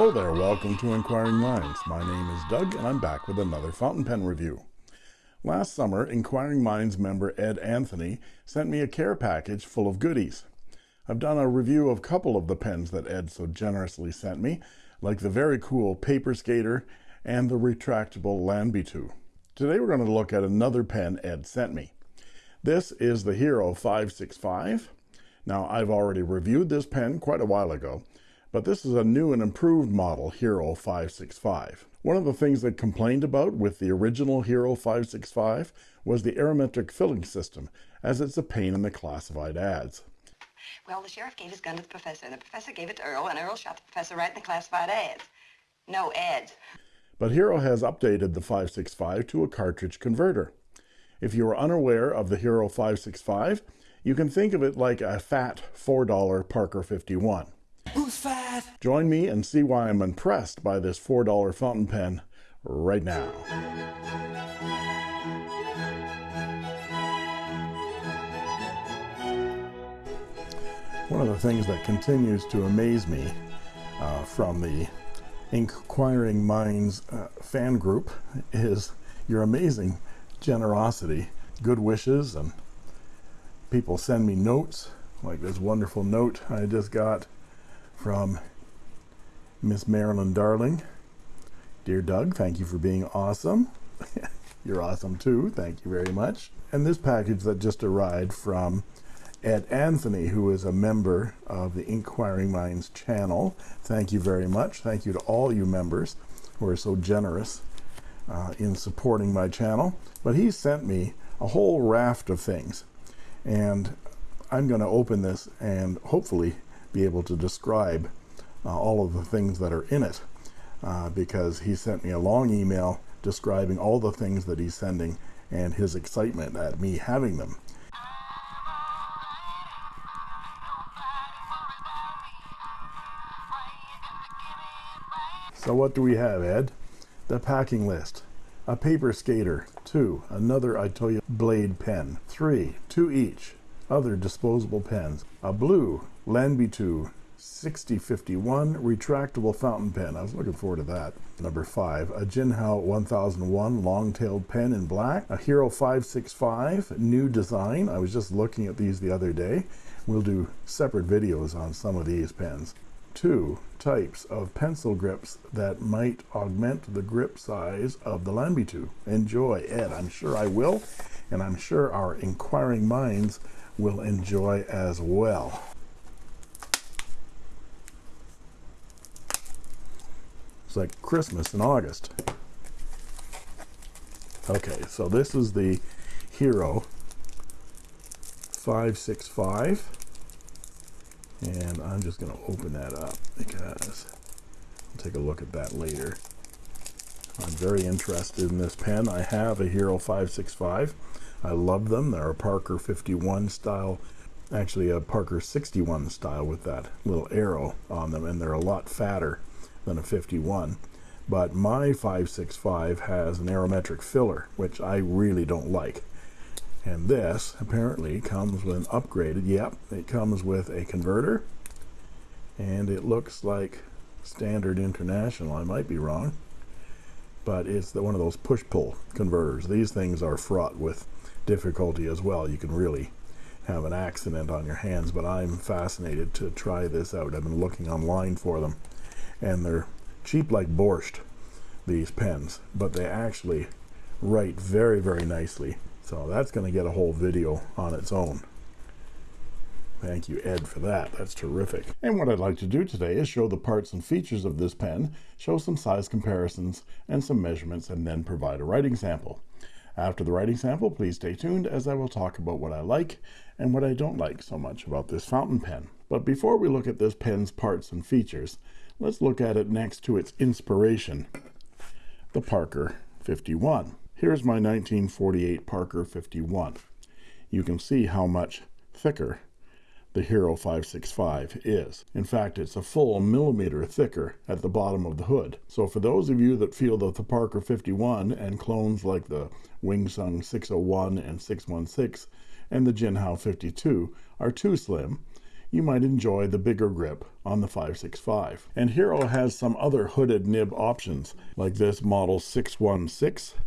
Hello there, welcome to Inquiring Minds. My name is Doug and I'm back with another fountain pen review. Last summer, Inquiring Minds member Ed Anthony sent me a care package full of goodies. I've done a review of a couple of the pens that Ed so generously sent me, like the very cool Paper Skater and the retractable Lanbitu. Today we're going to look at another pen Ed sent me. This is the Hero 565. Now I've already reviewed this pen quite a while ago, but this is a new and improved model Hero 565. One of the things they complained about with the original Hero 565 was the aerometric filling system, as it's a pain in the classified ads. Well, the sheriff gave his gun to the professor, and the professor gave it to Earl, and Earl shot the professor right in the classified ads. No ads. But Hero has updated the 565 to a cartridge converter. If you are unaware of the Hero 565, you can think of it like a fat $4 Parker 51. Who's fat? Join me and see why I'm impressed by this $4 fountain pen right now. One of the things that continues to amaze me uh, from the Inquiring Minds uh, fan group is your amazing generosity, good wishes, and people send me notes like this wonderful note I just got from Miss Marilyn Darling. Dear Doug, thank you for being awesome. You're awesome too. Thank you very much. And this package that just arrived from Ed Anthony, who is a member of the Inquiring Minds channel. Thank you very much. Thank you to all you members who are so generous uh, in supporting my channel. But he sent me a whole raft of things. And I'm going to open this and hopefully be able to describe uh, all of the things that are in it uh, because he sent me a long email describing all the things that he's sending and his excitement at me having them. So what do we have, Ed? The packing list. A paper skater. Two, another Itoya blade pen. Three, two each other disposable pens. A blue Lanbitu 6051 retractable fountain pen. I was looking forward to that. Number five, a Jinhao 1001 long-tailed pen in black. A Hero 565 new design. I was just looking at these the other day. We'll do separate videos on some of these pens. Two types of pencil grips that might augment the grip size of the Lanbitu. Enjoy, Ed. I'm sure I will, and I'm sure our inquiring minds will enjoy as well. It's like Christmas in August. Okay, so this is the Hero 565 and I'm just going to open that up because I'll take a look at that later. I'm very interested in this pen. I have a Hero 565 I love them. They're a Parker 51 style, actually a Parker 61 style with that little arrow on them, and they're a lot fatter than a 51. But my 565 has an aerometric filler, which I really don't like. And this apparently comes with an upgraded, yep, it comes with a converter, and it looks like standard international. I might be wrong but it's the, one of those push-pull converters. These things are fraught with difficulty as well. You can really have an accident on your hands, but I'm fascinated to try this out. I've been looking online for them, and they're cheap like borscht, these pens, but they actually write very, very nicely. So that's going to get a whole video on its own. Thank you, Ed, for that. That's terrific. And what I'd like to do today is show the parts and features of this pen, show some size comparisons and some measurements, and then provide a writing sample. After the writing sample, please stay tuned as I will talk about what I like and what I don't like so much about this fountain pen. But before we look at this pen's parts and features, let's look at it next to its inspiration, the Parker 51. Here's my 1948 Parker 51. You can see how much thicker the Hero 565 is. In fact, it's a full millimeter thicker at the bottom of the hood. So for those of you that feel that the Parker 51 and clones like the Wing Sung 601 and 616 and the Jinhao 52 are too slim, you might enjoy the bigger grip on the 565. And Hero has some other hooded nib options, like this model 616.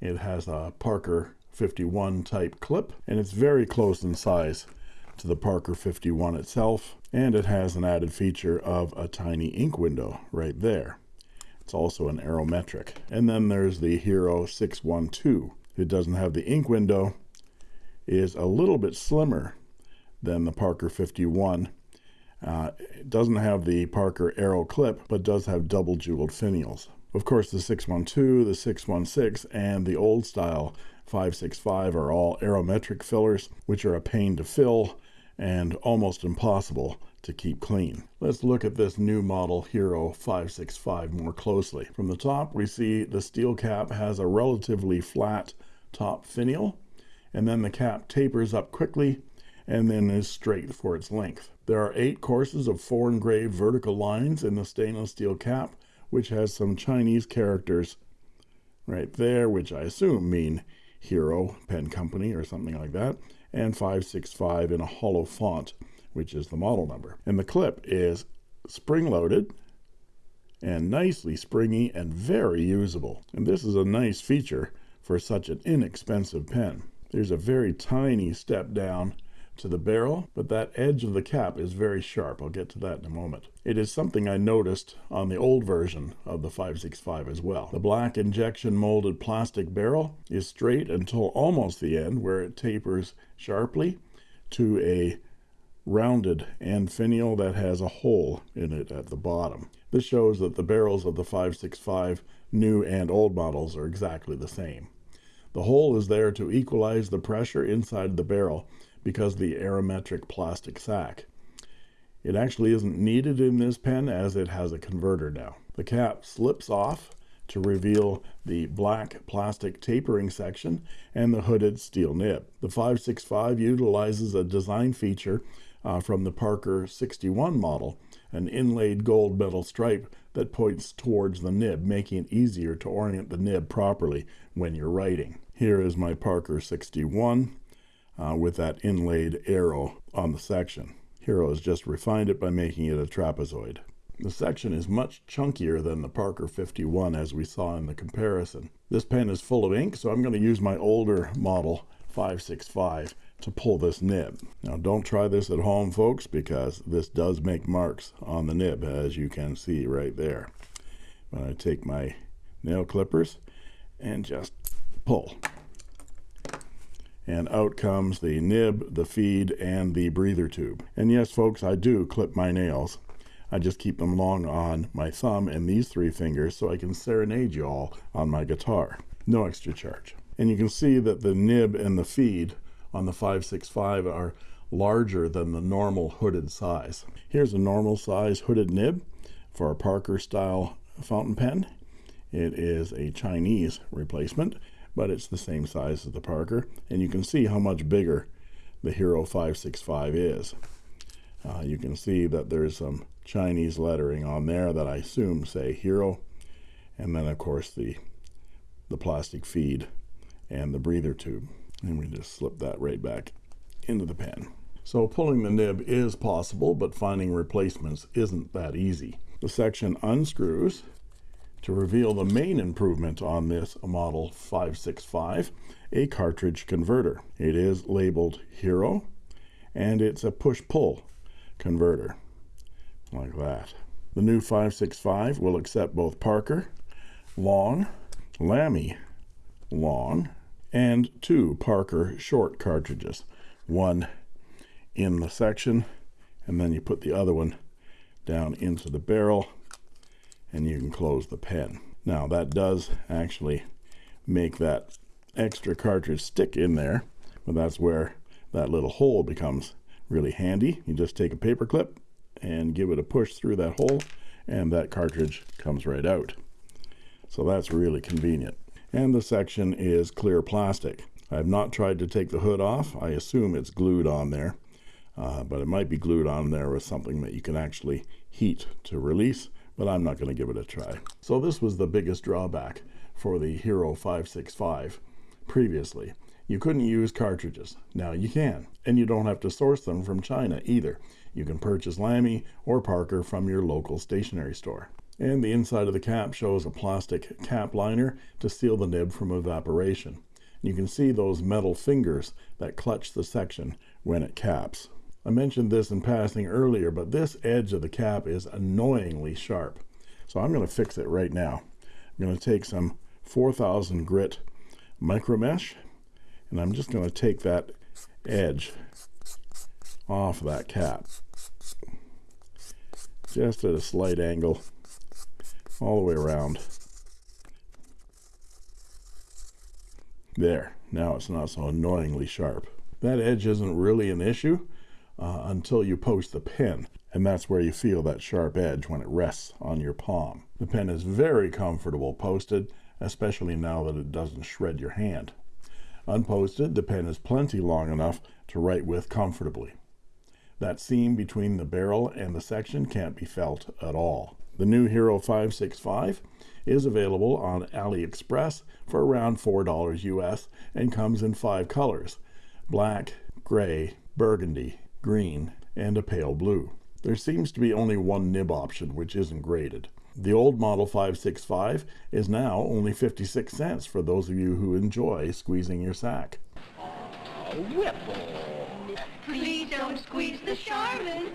It has a Parker 51 type clip, and it's very close in size to the Parker 51 itself, and it has an added feature of a tiny ink window right there. It's also an aerometric. And then there's the Hero 612. It doesn't have the ink window, is a little bit slimmer than the Parker 51. Uh, it doesn't have the Parker Aero clip, but does have double jeweled finials. Of course, the 612, the 616, and the old style 565 are all aerometric fillers, which are a pain to fill and almost impossible to keep clean. Let's look at this new model Hero 565 more closely. From the top, we see the steel cap has a relatively flat top finial, and then the cap tapers up quickly and then is straight for its length. There are eight courses of four engraved vertical lines in the stainless steel cap, which has some Chinese characters right there, which I assume mean Hero Pen Company or something like that, and 565 in a hollow font, which is the model number. And the clip is spring-loaded and nicely springy and very usable. And this is a nice feature for such an inexpensive pen. There's a very tiny step down to the barrel, but that edge of the cap is very sharp. I'll get to that in a moment. It is something I noticed on the old version of the 565 as well. The black injection molded plastic barrel is straight until almost the end where it tapers sharply to a rounded end finial that has a hole in it at the bottom. This shows that the barrels of the 565 new and old models are exactly the same. The hole is there to equalize the pressure inside the barrel because the aerometric plastic sac. It actually isn't needed in this pen as it has a converter now. The cap slips off to reveal the black plastic tapering section and the hooded steel nib. The 565 utilizes a design feature uh, from the Parker 61 model, an inlaid gold metal stripe that points towards the nib, making it easier to orient the nib properly when you're writing. Here is my Parker 61 uh, with that inlaid arrow on the section. Hero has just refined it by making it a trapezoid. The section is much chunkier than the Parker 51 as we saw in the comparison. This pen is full of ink, so I'm going to use my older model 565 to pull this nib. Now don't try this at home folks because this does make marks on the nib as you can see right there. When I take my nail clippers and just pull and out comes the nib, the feed, and the breather tube. And yes, folks, I do clip my nails. I just keep them long on my thumb and these three fingers so I can serenade you all on my guitar. No extra charge. And you can see that the nib and the feed on the 565 are larger than the normal hooded size. Here's a normal size hooded nib for a Parker style fountain pen. It is a Chinese replacement but it's the same size as the Parker and you can see how much bigger the Hero 565 is. Uh, you can see that there's some Chinese lettering on there that I assume say Hero and then of course the the plastic feed and the breather tube and we just slip that right back into the pen so pulling the nib is possible but finding replacements isn't that easy. The section unscrews to reveal the main improvement on this model 565 a cartridge converter. It is labeled hero and it's a push-pull converter like that. The new 565 will accept both Parker long Lamy long and two Parker short cartridges one in the section and then you put the other one down into the barrel and you can close the pen. Now that does actually make that extra cartridge stick in there but that's where that little hole becomes really handy. You just take a paper clip and give it a push through that hole and that cartridge comes right out. So that's really convenient. And the section is clear plastic. I have not tried to take the hood off. I assume it's glued on there uh, but it might be glued on there with something that you can actually heat to release but I'm not going to give it a try. So this was the biggest drawback for the Hero 565 previously. You couldn't use cartridges. Now you can, and you don't have to source them from China either. You can purchase Lamy or Parker from your local stationery store. And the inside of the cap shows a plastic cap liner to seal the nib from evaporation. You can see those metal fingers that clutch the section when it caps. I mentioned this in passing earlier, but this edge of the cap is annoyingly sharp. So I'm going to fix it right now. I'm going to take some 4000 grit micro mesh and I'm just going to take that edge off that cap just at a slight angle all the way around there now it's not so annoyingly sharp that edge isn't really an issue uh, until you post the pen and that's where you feel that sharp edge when it rests on your palm. The pen is very comfortable posted especially now that it doesn't shred your hand. Unposted the pen is plenty long enough to write with comfortably. That seam between the barrel and the section can't be felt at all. The new Hero 565 is available on AliExpress for around $4 US and comes in five colors black, gray, burgundy, green, and a pale blue. There seems to be only one nib option, which isn't graded. The old Model 565 is now only 56 cents for those of you who enjoy squeezing your sack. Oh, Please don't squeeze the Charmin.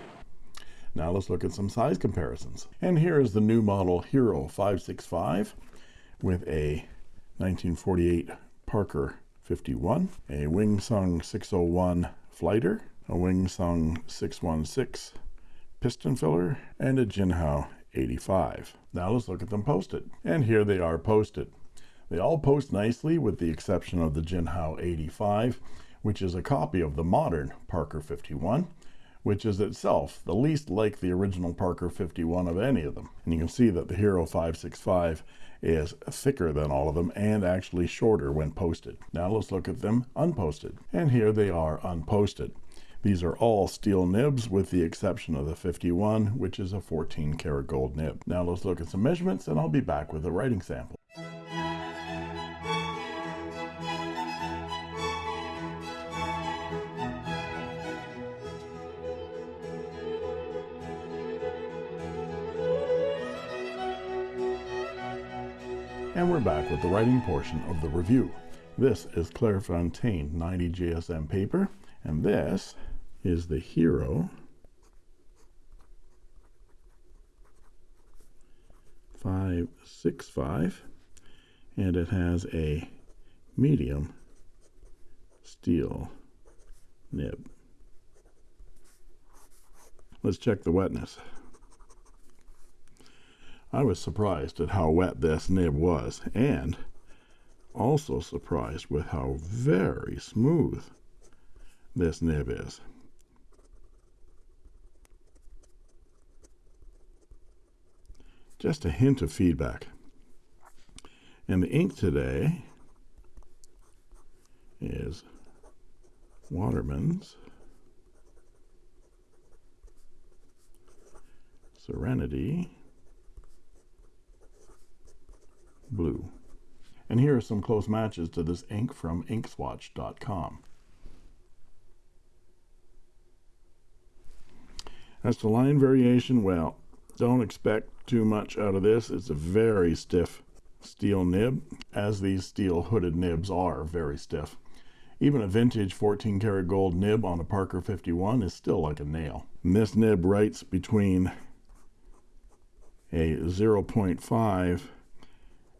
Now let's look at some size comparisons. And here is the new model Hero 565 with a 1948 Parker 51, a Wing Sung 601 Flighter, a Wing Sung 616 piston filler, and a Jinhao 85. Now let's look at them posted. And here they are posted. They all post nicely with the exception of the Jinhao 85 which is a copy of the modern Parker 51, which is itself the least like the original Parker 51 of any of them. And you can see that the Hero 565 is thicker than all of them and actually shorter when posted. Now let's look at them unposted. And here they are unposted. These are all steel nibs with the exception of the 51, which is a 14 karat gold nib. Now let's look at some measurements and I'll be back with a writing sample. And we're back with the writing portion of the review. This is Clairefontaine 90 GSM paper, and this is the Hero 565, and it has a medium steel nib. Let's check the wetness. I was surprised at how wet this nib was and also surprised with how very smooth this nib is. Just a hint of feedback. And the ink today is Waterman's Serenity blue. And here are some close matches to this ink from inkswatch.com. As to line variation, well, don't expect too much out of this. It's a very stiff steel nib, as these steel hooded nibs are very stiff. Even a vintage 14 karat gold nib on a Parker 51 is still like a nail. And this nib writes between a 0.5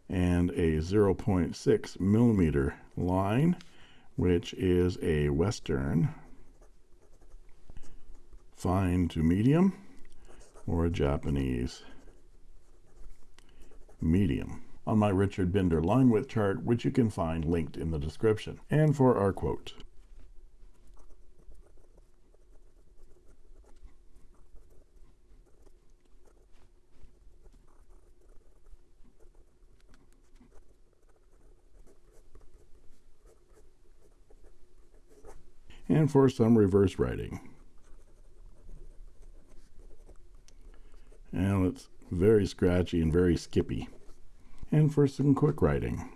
and a 0.6 millimeter line which is a western fine to medium or a Japanese medium. On my Richard Binder line width chart which you can find linked in the description. And for our quote. And for some reverse writing. and it's very scratchy and very skippy and for some quick writing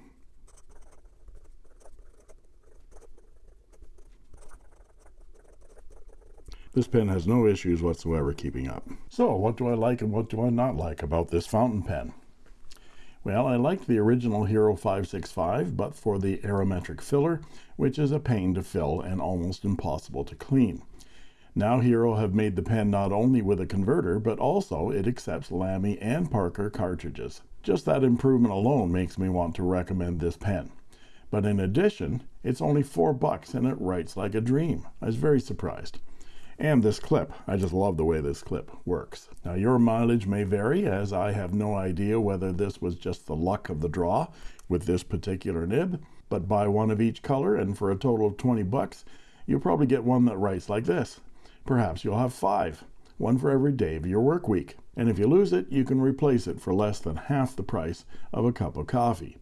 This pen has no issues whatsoever keeping up. So what do I like and what do I not like about this fountain pen? Well, I like the original Hero 565, but for the aerometric filler, which is a pain to fill and almost impossible to clean. Now Hero have made the pen not only with a converter, but also it accepts Lamy and Parker cartridges. Just that improvement alone makes me want to recommend this pen. But in addition, it's only four bucks and it writes like a dream. I was very surprised. And this clip, I just love the way this clip works. Now your mileage may vary as I have no idea whether this was just the luck of the draw with this particular nib, but buy one of each color and for a total of 20 bucks, you'll probably get one that writes like this. Perhaps you'll have five, one for every day of your work week. And if you lose it, you can replace it for less than half the price of a cup of coffee.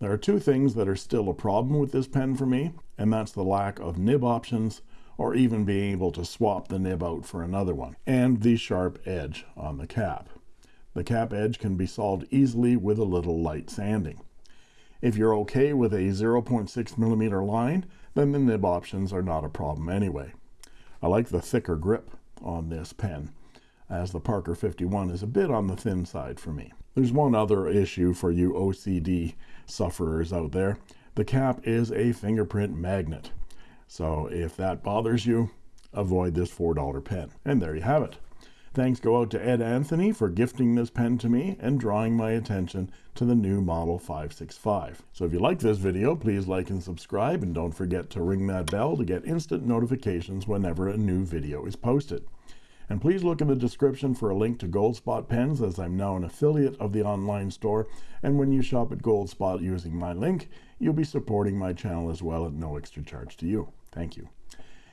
There are two things that are still a problem with this pen for me, and that's the lack of nib options or even being able to swap the nib out for another one, and the sharp edge on the cap. The cap edge can be solved easily with a little light sanding. If you're okay with a 0.6 millimeter line, then the nib options are not a problem anyway. I like the thicker grip on this pen, as the Parker 51 is a bit on the thin side for me. There's one other issue for you OCD sufferers out there. The cap is a fingerprint magnet. So if that bothers you, avoid this $4 pen. And there you have it. Thanks go out to Ed Anthony for gifting this pen to me and drawing my attention to the new Model 565. So if you like this video, please like and subscribe, and don't forget to ring that bell to get instant notifications whenever a new video is posted. And please look in the description for a link to Goldspot pens as I'm now an affiliate of the online store. And when you shop at Goldspot using my link, you'll be supporting my channel as well at no extra charge to you. Thank you.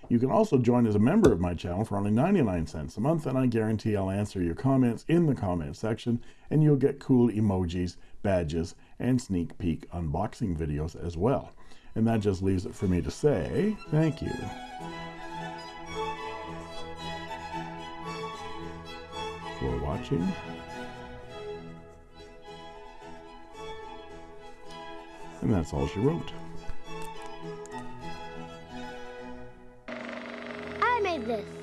You can also join as a member of my channel for only 99 cents a month, and I guarantee I'll answer your comments in the comment section, and you'll get cool emojis, badges, and sneak peek unboxing videos as well. And that just leaves it for me to say thank you. For watching. And that's all she wrote. this.